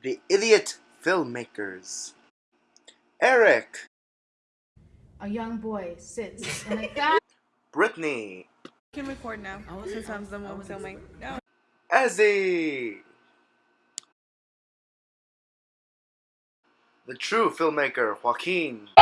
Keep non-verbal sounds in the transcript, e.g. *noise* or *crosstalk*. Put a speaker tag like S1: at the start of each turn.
S1: The Idiot Filmmakers. Eric.
S2: A young boy sits *laughs* in a guy.
S1: Brittany.
S3: can record now since I'm the one filming. No.
S1: Ezzy. The true filmmaker, Joaquin. *laughs*